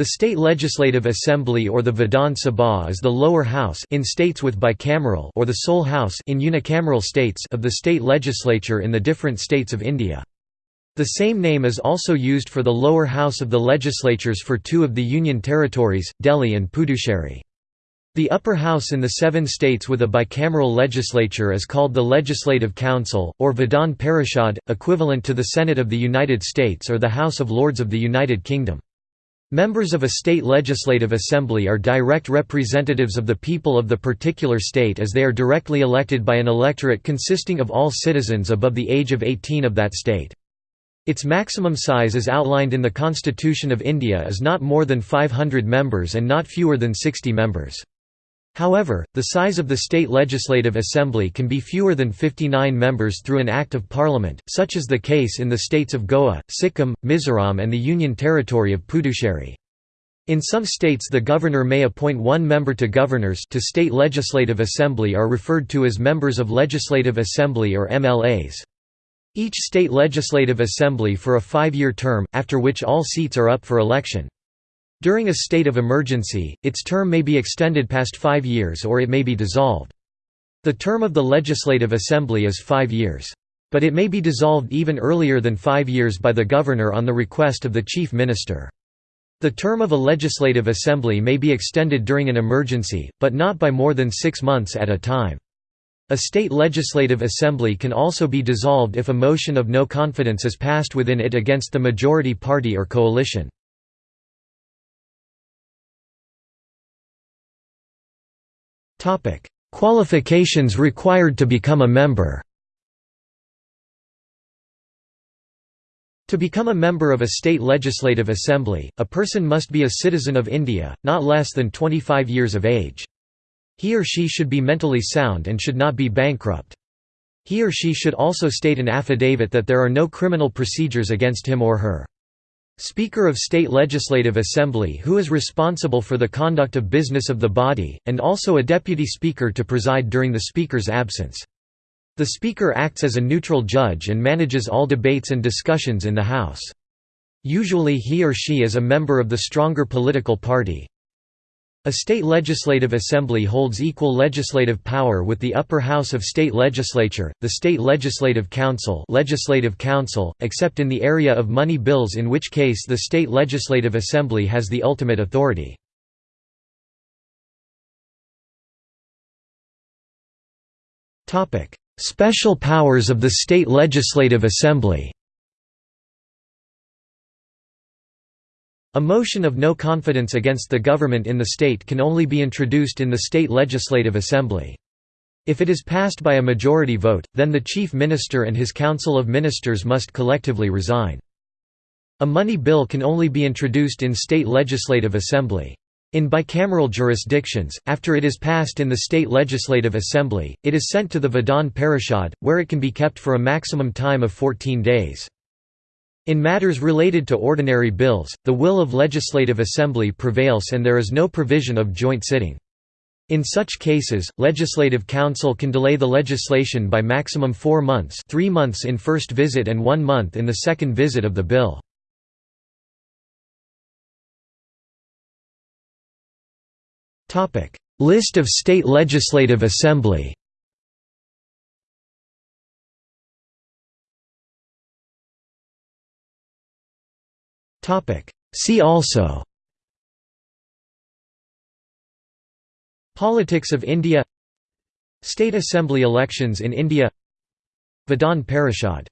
The State Legislative Assembly or the Vidhan Sabha is the lower house in states with bicameral or the sole house in unicameral states of the state legislature in the different states of India. The same name is also used for the lower house of the legislatures for two of the union territories, Delhi and Puducherry. The upper house in the seven states with a bicameral legislature is called the Legislative Council, or Vidhan Parishad, equivalent to the Senate of the United States or the House of Lords of the United Kingdom. Members of a state legislative assembly are direct representatives of the people of the particular state as they are directly elected by an electorate consisting of all citizens above the age of 18 of that state. Its maximum size as outlined in the Constitution of India is not more than 500 members and not fewer than 60 members. However, the size of the state legislative assembly can be fewer than 59 members through an Act of Parliament, such is the case in the states of Goa, Sikkim, Mizoram and the Union Territory of Puducherry. In some states the governor may appoint one member to governors to state legislative assembly are referred to as members of legislative assembly or MLAs. Each state legislative assembly for a five-year term, after which all seats are up for election. During a state of emergency, its term may be extended past five years or it may be dissolved. The term of the Legislative Assembly is five years. But it may be dissolved even earlier than five years by the governor on the request of the chief minister. The term of a legislative assembly may be extended during an emergency, but not by more than six months at a time. A state legislative assembly can also be dissolved if a motion of no confidence is passed within it against the majority party or coalition. Topic: Qualifications required to become a member. To become a member of a state legislative assembly, a person must be a citizen of India, not less than 25 years of age. He or she should be mentally sound and should not be bankrupt. He or she should also state an affidavit that there are no criminal procedures against him or her. Speaker of State Legislative Assembly who is responsible for the conduct of business of the body, and also a deputy speaker to preside during the speaker's absence. The speaker acts as a neutral judge and manages all debates and discussions in the House. Usually he or she is a member of the stronger political party, a state legislative assembly holds equal legislative power with the upper house of state legislature, the state legislative council, legislative council except in the area of money bills in which case the state legislative assembly has the ultimate authority. Special powers of the state legislative assembly A motion of no confidence against the government in the state can only be introduced in the state legislative assembly. If it is passed by a majority vote, then the chief minister and his council of ministers must collectively resign. A money bill can only be introduced in state legislative assembly. In bicameral jurisdictions, after it is passed in the state legislative assembly, it is sent to the Vidhan Parishad, where it can be kept for a maximum time of 14 days. In matters related to ordinary bills, the will of Legislative Assembly prevails and there is no provision of joint sitting. In such cases, Legislative Council can delay the legislation by maximum four months three months in first visit and one month in the second visit of the bill. List of state legislative assembly See also. Politics of India. State Assembly elections in India. Vidhan Parishad